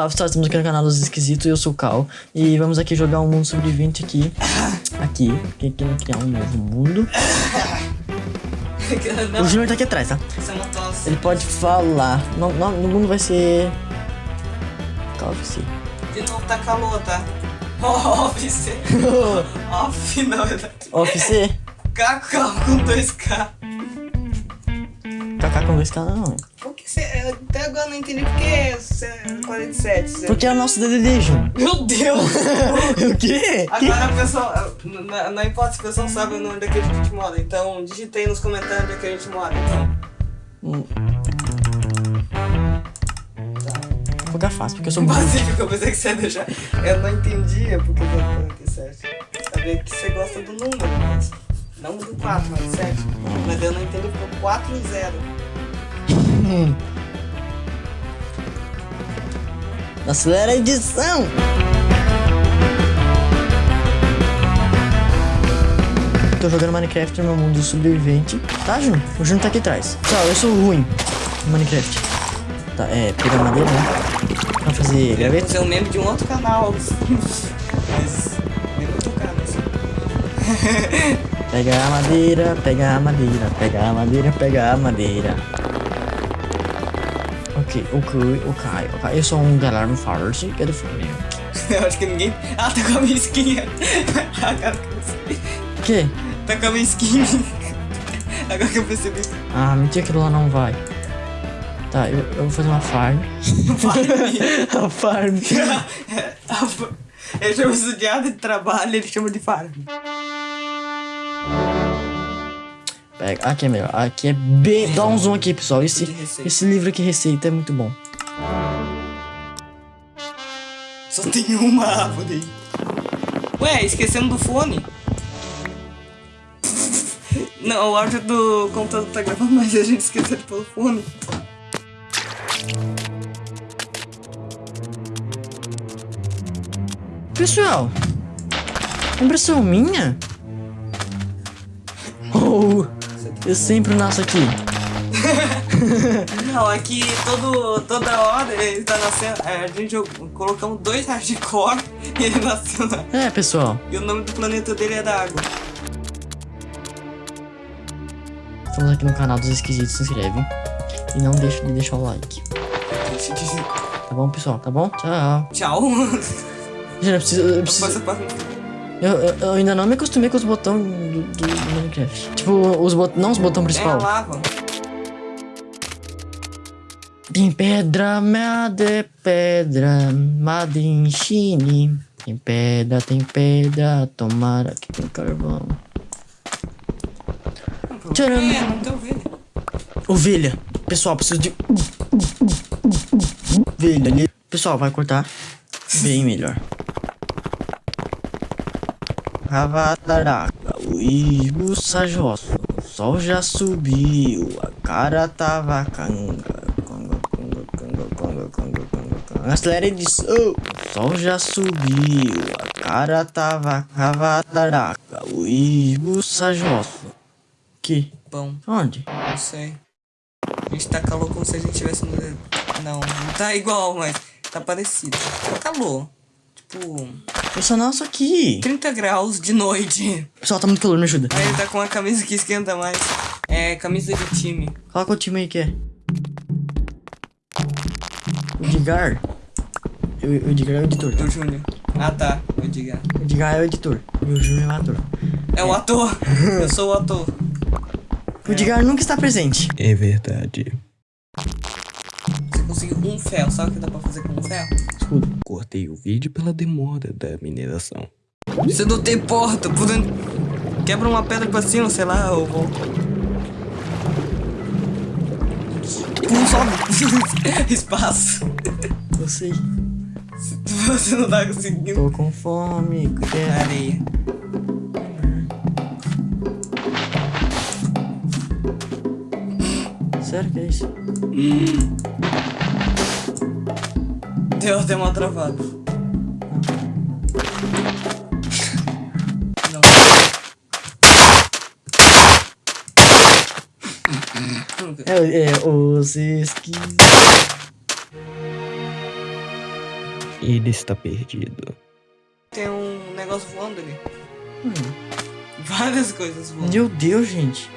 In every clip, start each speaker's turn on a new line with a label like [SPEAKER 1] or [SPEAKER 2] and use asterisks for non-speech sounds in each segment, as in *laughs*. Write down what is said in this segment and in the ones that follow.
[SPEAKER 1] Fala pessoal, estamos aqui no canal dos esquisitos, eu sou o Cal E vamos aqui jogar um mundo sobrevivente aqui Aqui, porque aqui não criar um novo mundo O Junior tá aqui atrás, tá?
[SPEAKER 2] É.
[SPEAKER 1] Ele pode falar No, no, no mundo vai ser... Duty.
[SPEAKER 2] De novo tá calor, tá? *laughs* Office. Off, na verdade.
[SPEAKER 1] Office
[SPEAKER 2] Cacau com 2K.
[SPEAKER 1] KK com 2K não
[SPEAKER 2] Até agora eu não entendi por que você é 47. Você...
[SPEAKER 1] Porque é o nosso DDD,
[SPEAKER 2] Meu Deus! *laughs*
[SPEAKER 1] O quê?
[SPEAKER 2] Agora o pessoal. Não, não importa se o pessoal sabe o nome daqui que a gente mora. Então digitei nos comentários onde é que a gente mora. Então.
[SPEAKER 1] Hum,
[SPEAKER 2] Tá.
[SPEAKER 1] Vou ficar fácil, porque eu sou muito
[SPEAKER 2] Pacífico, eu pensei que você ia deixar. Eu não entendia porque que é 47. Sabia que você gosta do número, mas. Não do 4, mas do 7. Mas eu não entendo porque o 4 e o 0.
[SPEAKER 1] Hum. Acelera a edição! Tô jogando Minecraft no meu mundo sobrevivente. Tá, Jun? O Jun tá aqui atrás. Tchau, eu sou ruim no Minecraft. Tá, é, pegar madeira, né? Vamos fazer
[SPEAKER 2] Eu ia
[SPEAKER 1] graveta?
[SPEAKER 2] fazer um meme de um outro canal. *laughs* Mas. Nem muito caro assim.
[SPEAKER 1] Pega a madeira, pega a madeira, pega a madeira, pega a madeira. Ok, ok, ok, ok. Eu sou um galera farce que é do Flamengo.
[SPEAKER 2] Eu acho que ninguém. Ah, tá com a minha skin. *laughs* Agora que eu percebi.
[SPEAKER 1] O quê?
[SPEAKER 2] Tá com a minha skin. Agora que eu percebi.
[SPEAKER 1] Ah, mentira que lá não vai. Tá, eu, eu vou fazer uma farm. *laughs* a farm. *laughs*
[SPEAKER 2] Ele chama isso de área de trabalho, ele chama de farm.
[SPEAKER 1] Pega, aqui é melhor. Aqui é bem. Dá um zoom aqui, pessoal. Esse, esse livro aqui, receita, é muito bom.
[SPEAKER 2] Só tem uma árvore. Ué, esquecemos do fone? Não, o áudio do computador tá gravando, mas a gente esqueceu de pôr o fone.
[SPEAKER 1] Pessoal, impressão minha? Oh, eu sempre nasço aqui.
[SPEAKER 2] Não, aqui todo, toda hora ele tá nascendo. é, A gente colocamos dois hardcore *laughs* e ele nasceu lá.
[SPEAKER 1] É, pessoal.
[SPEAKER 2] E o nome do planeta dele é da água.
[SPEAKER 1] Estamos aqui no canal dos esquisitos, se inscreve. E não deixe de deixar o like.
[SPEAKER 2] Deixa.
[SPEAKER 1] Tá bom, pessoal? Tá bom? Tchau.
[SPEAKER 2] Tchau. *laughs*
[SPEAKER 1] Gente, eu preciso. Eu, preciso- eu, eu- eu ainda não me acostumei com os botões do, do- do Minecraft. Tipo, os bot... não os botões
[SPEAKER 2] É
[SPEAKER 1] principal.
[SPEAKER 2] lava.
[SPEAKER 1] Tem pedra, made pedra, made em Chine. Tem pedra, tem pedra, tomara que tem carvão. Tcharam.
[SPEAKER 2] É, não tem ovelha.
[SPEAKER 1] Ovelha. Pessoal, preciso de. Ovelha. Pessoal, vai cortar bem melhor. Ravataraca, o Ibusa Josso. O sol já subiu, a cara tava canga. Conga, conga, conga, conga, conga, conga, conga. Acelera edição. O sol já subiu, a cara tava Ravataraca, o Ibusa Josso. Que?
[SPEAKER 2] Bom,
[SPEAKER 1] Onde?
[SPEAKER 2] não sei. A gente tá calor como se a gente tivesse no. Não, não tá igual, mas tá parecido. Tá calor. Tipo,
[SPEAKER 1] Eu sou nosso aqui.
[SPEAKER 2] 30 graus de noite.
[SPEAKER 1] Pessoal, tá muito calor, me ajuda.
[SPEAKER 2] Aí ele tá com uma camisa que esquenta mais. É, camisa de time.
[SPEAKER 1] Coloca o time aí que é. O Edgar. O o Edgar é o editor, tá?
[SPEAKER 2] Do Júnior. Ah tá, vou diga.
[SPEAKER 1] O Edgar é o editor. E o Júnior é o ator.
[SPEAKER 2] É o ator. Eu sou o ator. *laughs*
[SPEAKER 1] O Edgar nunca está presente.
[SPEAKER 3] É verdade.
[SPEAKER 2] Você conseguiu um ferro. Sabe o que dá pra fazer com um ferro?
[SPEAKER 1] Escudo.
[SPEAKER 3] Cortei o vídeo pela demora da mineração.
[SPEAKER 2] Você não tem porta, por dentro. Quebra uma pedra pra cima, sei lá, eu vou. Pum, sobe. *laughs* Espaço.
[SPEAKER 1] Eu sei.
[SPEAKER 2] Você não tá conseguindo.
[SPEAKER 1] Tô com fome. quero-
[SPEAKER 2] Areia.
[SPEAKER 1] Sério que é isso?
[SPEAKER 2] Deu até uma travada. Não.
[SPEAKER 1] É, é os esquis.
[SPEAKER 3] Ele está perdido.
[SPEAKER 2] Tem um negócio voando ali.
[SPEAKER 1] Hum.
[SPEAKER 2] Várias coisas voando.
[SPEAKER 1] Meu Deus, gente.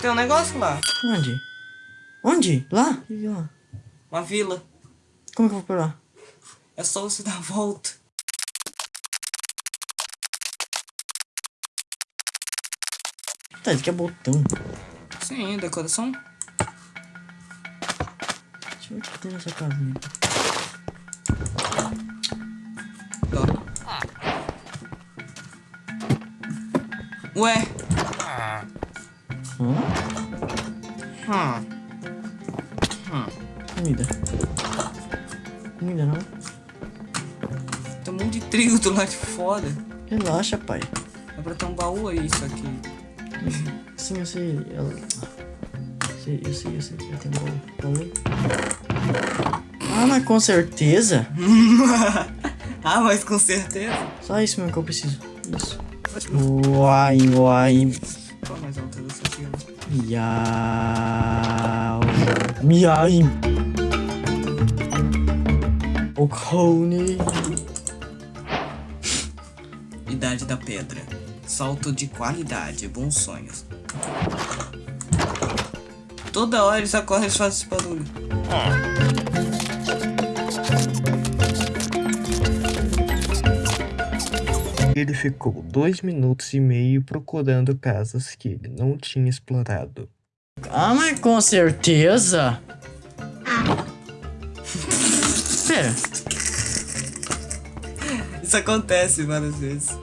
[SPEAKER 2] Tem um negócio lá.
[SPEAKER 1] Onde? Onde? Lá? Lá?
[SPEAKER 2] Uma vila.
[SPEAKER 1] Como que eu vou pra lá?
[SPEAKER 2] É só você *laughs* dar a volta.
[SPEAKER 1] Tá, isso aqui é botão.
[SPEAKER 2] Sim, decoração.
[SPEAKER 1] Deixa eu ver o que tem nessa casinha.
[SPEAKER 2] Ó. Ué.
[SPEAKER 1] Hã?
[SPEAKER 2] Hum. Hum.
[SPEAKER 1] Comida
[SPEAKER 2] trigo do lado de fora.
[SPEAKER 1] Relaxa, pai.
[SPEAKER 2] É pra ter um baú aí, isso aqui.
[SPEAKER 1] Sim, eu sei. Ela... sei eu sei, eu sei. Eu tenho baú. Baú. Ah, mas com certeza. *laughs*
[SPEAKER 2] ah, mas com certeza.
[SPEAKER 1] Só isso mesmo que eu preciso. Isso. Uai, uai.
[SPEAKER 2] Qual mais alta dessa aqui?
[SPEAKER 1] Miau. Miai. O cone.
[SPEAKER 2] Idade da pedra. Salto de qualidade, bons sonhos. Toda hora eles acordam e fazem esse barulho.
[SPEAKER 3] Ele ficou dois minutos e meio procurando casas que ele não tinha explorado.
[SPEAKER 1] Ah, mas com certeza. Pera. *laughs*
[SPEAKER 2] Isso acontece várias vezes.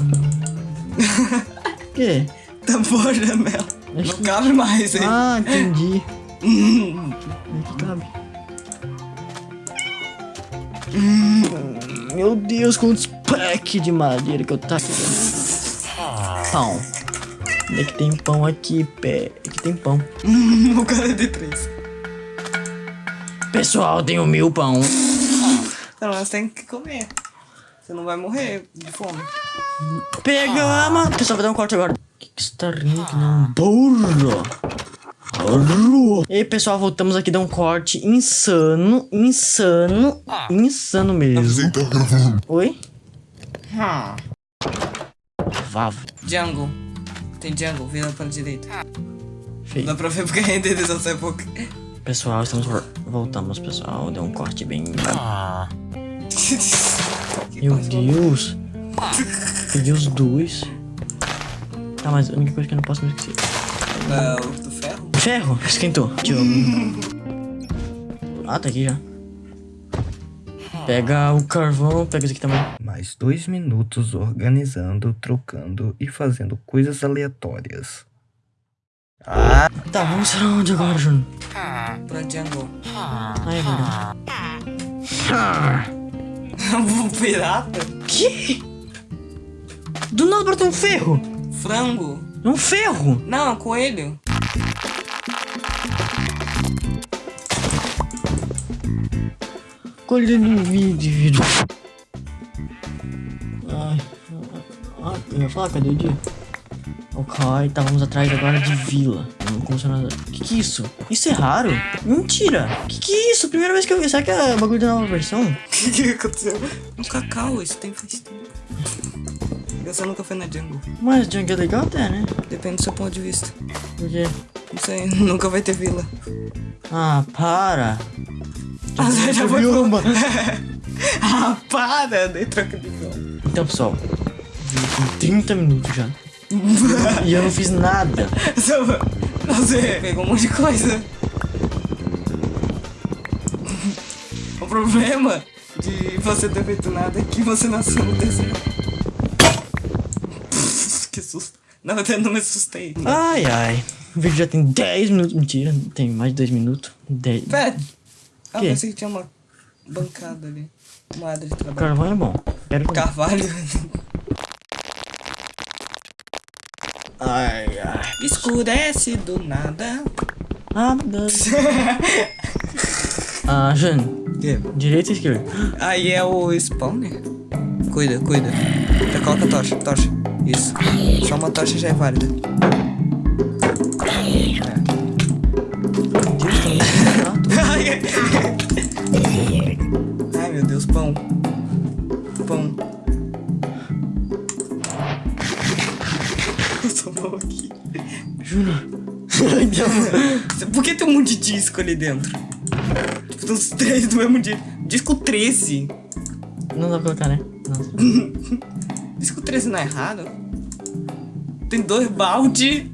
[SPEAKER 1] O quê?
[SPEAKER 2] Tampou a janela. Não cabe mais, hein?
[SPEAKER 1] Ah, entendi. *laughs*
[SPEAKER 2] Hum.
[SPEAKER 1] Aqui cabe. Hum, Meu Deus, quantos packs de madeira que eu tá aqui. Pão. Onde é que tem pão aqui, pé? Aqui tem pão.
[SPEAKER 2] o cara é de três.
[SPEAKER 1] Pessoal, tenho mil pão.
[SPEAKER 2] Então, nós temos que comer. Você não vai morrer de fome.
[SPEAKER 1] Pega, mano. Pessoal, vai dar um corte agora. Que que você tá rindo que não? Burro. Burro. E aí, pessoal, voltamos aqui dar um corte insano, insano, insano mesmo. Oi?
[SPEAKER 2] Hum.
[SPEAKER 1] Vavo.
[SPEAKER 2] Jungle. Tem jungle, vira pra direita.
[SPEAKER 1] Feio.
[SPEAKER 2] Dá pra ver porque a renderização é pouca.
[SPEAKER 1] Pessoal, estamos vol- voltamos, pessoal. Deu um corte bem. *laughs*
[SPEAKER 2] Que
[SPEAKER 1] Meu Deus. Peguei os dois. Tá, mas a única coisa que eu não posso me esquecer.
[SPEAKER 2] É, o do ferro?
[SPEAKER 1] Ferro, esquentou. Eu... Ah, tá aqui já. Pega o carvão, pega esse aqui também.
[SPEAKER 3] Mais dois minutos organizando, trocando e fazendo coisas aleatórias.
[SPEAKER 1] Tá, vamos pra onde agora, Júnior?
[SPEAKER 2] Pra jungle.
[SPEAKER 1] Ah, é verdade.
[SPEAKER 2] um pirata?
[SPEAKER 1] Que? Do nada brotou um ferro.
[SPEAKER 2] Frango?
[SPEAKER 1] É um ferro.
[SPEAKER 2] Não, coelho.
[SPEAKER 1] Colher no vídeo. Ai. Ah, eu ia falar, cadê o dia? Ok, tá, vamos atrás agora de vila. Não nada. Que que é isso? Isso é raro? Mentira! Que que é isso? Primeira vez que eu vi. Será que é bagulho da nova versão? *laughs*
[SPEAKER 2] O que, que aconteceu? Um cacau, isso tem faz tempo. Você nunca foi na jungle.
[SPEAKER 1] Mas Junk é legal até, né?
[SPEAKER 2] Depende do seu ponto de vista.
[SPEAKER 1] Por quê?
[SPEAKER 2] Não sei, *laughs* nunca vai ter vila.
[SPEAKER 1] Ah, para!
[SPEAKER 2] Ah, você já foi
[SPEAKER 1] mano? *laughs*
[SPEAKER 2] ah, para! Dei troca de gol.
[SPEAKER 1] Então, pessoal, tem 30 minutos já. *laughs* e eu não fiz nada.
[SPEAKER 2] Você pegou um monte de coisa. O problema de você ter feito nada é que você nasceu no deserto. que susto. Não, eu não me assustei.
[SPEAKER 1] Ai, ai. O vídeo já tem 10 minutos. Mentira, tem mais de 2 minutos. 10.
[SPEAKER 2] Pera. Ah, pensei que tinha uma bancada ali. Uma área de trabalho.
[SPEAKER 1] Carvão é bom. Quero.
[SPEAKER 2] Carvalho.
[SPEAKER 1] Ai, ai.
[SPEAKER 2] Escurece do nada.
[SPEAKER 1] Ah, *laughs* meu ah, Jane. Direita ou esquerda?
[SPEAKER 2] Aí é o spawner? Cuida, cuida. Já coloca a tocha, tocha. Isso. Só uma tocha já é válida.
[SPEAKER 1] É.
[SPEAKER 2] Ai meu Deus, pão. Pão. *laughs* Passou mal aqui.
[SPEAKER 1] Juro. Ai minha mãe.
[SPEAKER 2] Por que tem um monte de disco ali dentro? Tipo, tem uns três do mesmo dia. Disco 13.
[SPEAKER 1] Não dá pra colocar, né? Não. *laughs*
[SPEAKER 2] Disco 13 não é errado? Tem dois balde.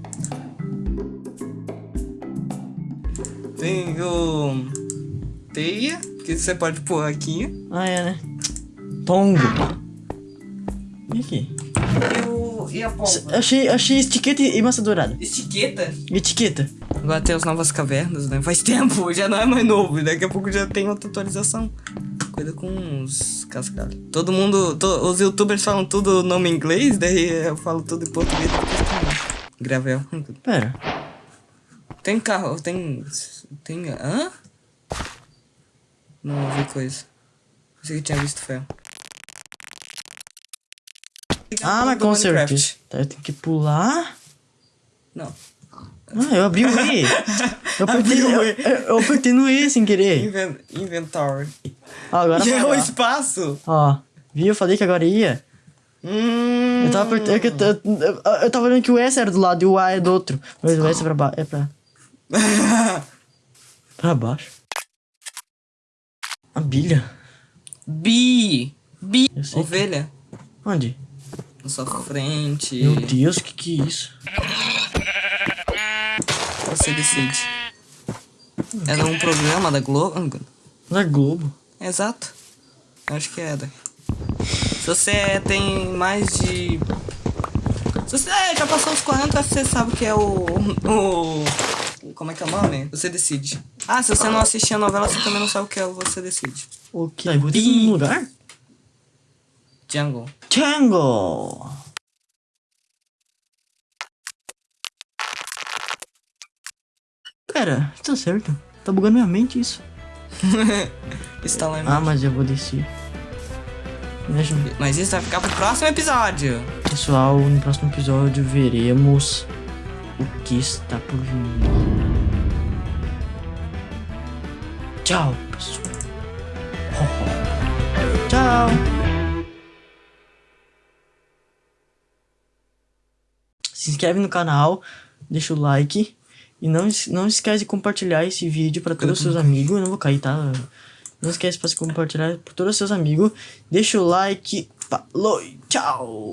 [SPEAKER 2] Tem o. Teia, que você pode pôr aqui.
[SPEAKER 1] Ah, é, né? Tongo. E aqui?
[SPEAKER 2] E, o... e a pólvora?
[SPEAKER 1] Achei, achei etiqueta e massa dourada.
[SPEAKER 2] Etiqueta.
[SPEAKER 1] Etiqueta.
[SPEAKER 2] Agora tem as novas cavernas, né? Faz tempo, já não é mais novo. Daqui a pouco já tem outra atualização. Com os cascalhos. Todo mundo, to- os youtubers falam tudo nome em inglês, daí eu falo tudo em português. Gravel.
[SPEAKER 1] Pera.
[SPEAKER 2] Tem carro, tem. Tem. Hã? Não vi coisa. Pensei que tinha visto ferro.
[SPEAKER 1] Ah, mas com certeza. Tá, eu tenho que pular.
[SPEAKER 2] Não.
[SPEAKER 1] Ah, eu abri o E. *laughs* Eu apertei,
[SPEAKER 2] o
[SPEAKER 1] eu,
[SPEAKER 2] E.
[SPEAKER 1] eu, apertei no E sem querer.
[SPEAKER 2] Inven inventory.
[SPEAKER 1] Ó, agora
[SPEAKER 2] é o espaço!
[SPEAKER 1] Ó, viu? Eu falei que agora ia.
[SPEAKER 2] Hum.
[SPEAKER 1] Eu tava apertando. Eu, eu, eu, eu tava olhando que o S era do lado e o A é do outro. Mas o S é pra baixo. É pra. *laughs* Pra baixo. A bilha.
[SPEAKER 2] Bi! Bi!
[SPEAKER 1] Sei que-
[SPEAKER 2] Ovelha.
[SPEAKER 1] Onde?
[SPEAKER 2] Na sua frente.
[SPEAKER 1] Meu Deus, que que é isso?
[SPEAKER 2] Você decide. É um programa da Globo?
[SPEAKER 1] Da Globo.
[SPEAKER 2] Exato. Acho que é da. Se você tem mais de. Se você é, já passou os 40, acho que você sabe que é o. O. Como é que é o nome? Você decide. Ah, se você não assistir a novela, você também não sabe o que é o Você Decide.
[SPEAKER 1] O que? Aí, vou ter que lugar? Pera, tá certo. Tá bugando minha mente isso. *laughs*
[SPEAKER 2] Lá
[SPEAKER 1] Ah, mas eu vou descer. Ver.
[SPEAKER 2] Mas isso vai ficar pro próximo episódio.
[SPEAKER 1] Pessoal, no próximo episódio veremos o que está por vir. Tchau, pessoal. *laughs* Tchau. Se inscreve no canal, deixa o like e não, não esquece de compartilhar esse vídeo para todos os seus amigos. Eu não vou cair, tá? Não esquece para compartilhar para todos os seus amigos. Deixa o like. Falou e tchau.